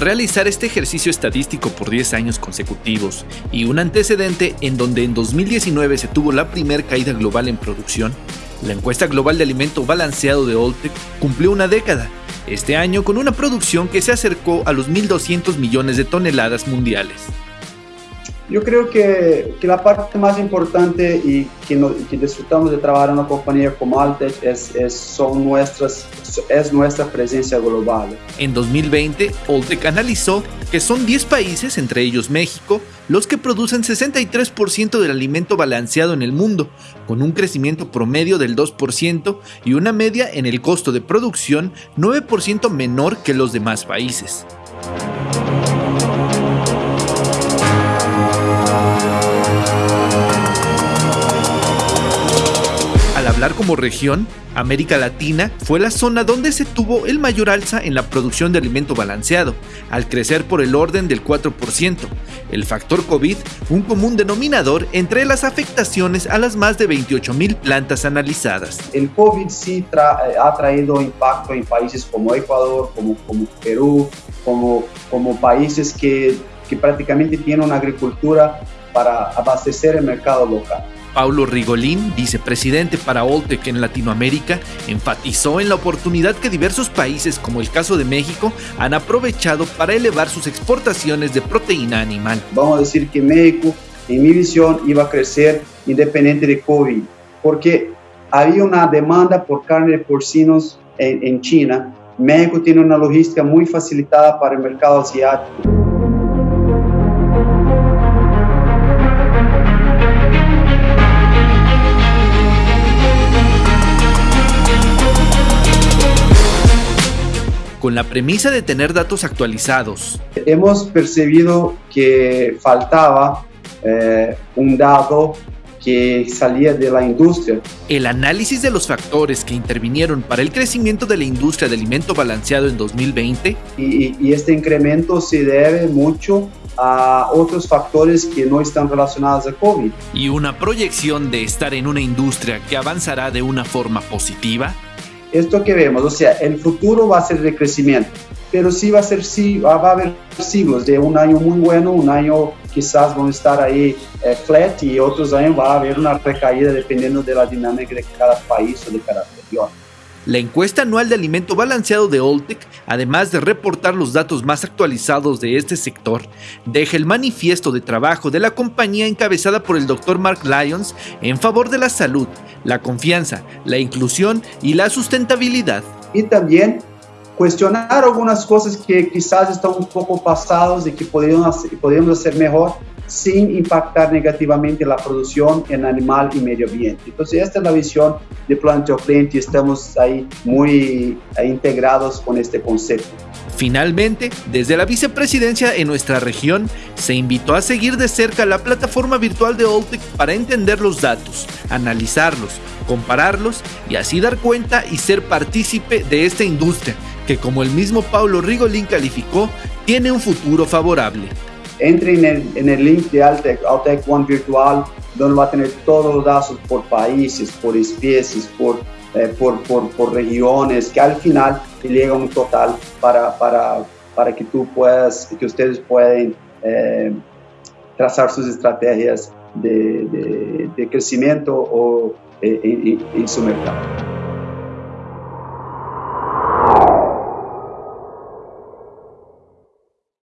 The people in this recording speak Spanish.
realizar este ejercicio estadístico por 10 años consecutivos y un antecedente en donde en 2019 se tuvo la primera caída global en producción, la encuesta global de alimento balanceado de Oltec cumplió una década, este año con una producción que se acercó a los 1.200 millones de toneladas mundiales. Yo creo que, que, la parte más importante y que, no, que, disfrutamos de trabajar en una compañía como Altec es, es, son nuestras, es nuestra presencia global. En 2020, Altec analizó que son 10 países, entre ellos México, los que producen 63% del alimento balanceado en el mundo, con un crecimiento promedio del 2% y una media en el costo de producción 9% menor que los demás países. Como región, América Latina fue la zona donde se tuvo el mayor alza en la producción de alimento balanceado, al crecer por el orden del 4%. El factor COVID, un común denominador entre las afectaciones a las más de 28 mil plantas analizadas. El COVID sí eh, ha traído impacto en países como Ecuador, como, Perú, como, países que prácticamente tienen una agricultura para abastecer el mercado local. Paulo Rigolín, vicepresidente para Oltec en Latinoamérica, enfatizó en la oportunidad que diversos países, como el caso de México, han aprovechado para elevar sus exportaciones de proteína animal. Vamos a decir que México, en mi visión, iba a crecer independiente de COVID, porque había una demanda por carne de porcinos en, en China. México tiene una logística muy facilitada para el mercado asiático. Con la premisa de tener datos actualizados. Hemos percibido que faltaba eh, un dato que salía de la industria. El análisis de los factores que intervinieron para el crecimiento de la industria de alimento balanceado en 2020. Y, y, este incremento se debe mucho a otros factores que no están relacionados a COVID. Y una proyección de estar en una industria que avanzará de una forma positiva esto que vemos, o sea, el futuro va a ser de crecimiento, pero sí va a ser, sí, va a haber siglos de un año muy bueno, un año quizás van a estar ahí eh, flat y otros años va a haber una recaída dependiendo de la dinámica de cada país o de cada región. La encuesta anual de alimento balanceado de Oltec, además de reportar los datos más actualizados de este sector, deja el manifiesto de trabajo de la compañía encabezada por el Dr. Mark Lyons en favor de la salud, la confianza, la inclusión y la sustentabilidad. Y también cuestionar algunas cosas que quizás están un poco pasados y que podríamos hacer, podríamos hacer mejor sin impactar negativamente la producción en animal y medio ambiente. Entonces, esta es la visión de Planteo Client y estamos ahí muy integrados con este concepto. Finalmente, desde la vicepresidencia en nuestra región, se invitó a seguir de cerca la plataforma virtual de Oltec para entender los datos, analizarlos, compararlos y así dar cuenta y ser partícipe de esta industria que, como el mismo Paulo Rigolín calificó, tiene un futuro favorable entre en el, en el link de Altec, Altec One Virtual, donde va a tener todos los datos por países, por especies, por, eh, por, por, por, regiones, que al final te llega un total para, para, para que tú puedas, que ustedes puedan eh, trazar sus estrategias de, de, de crecimiento o, eh, en, en su mercado.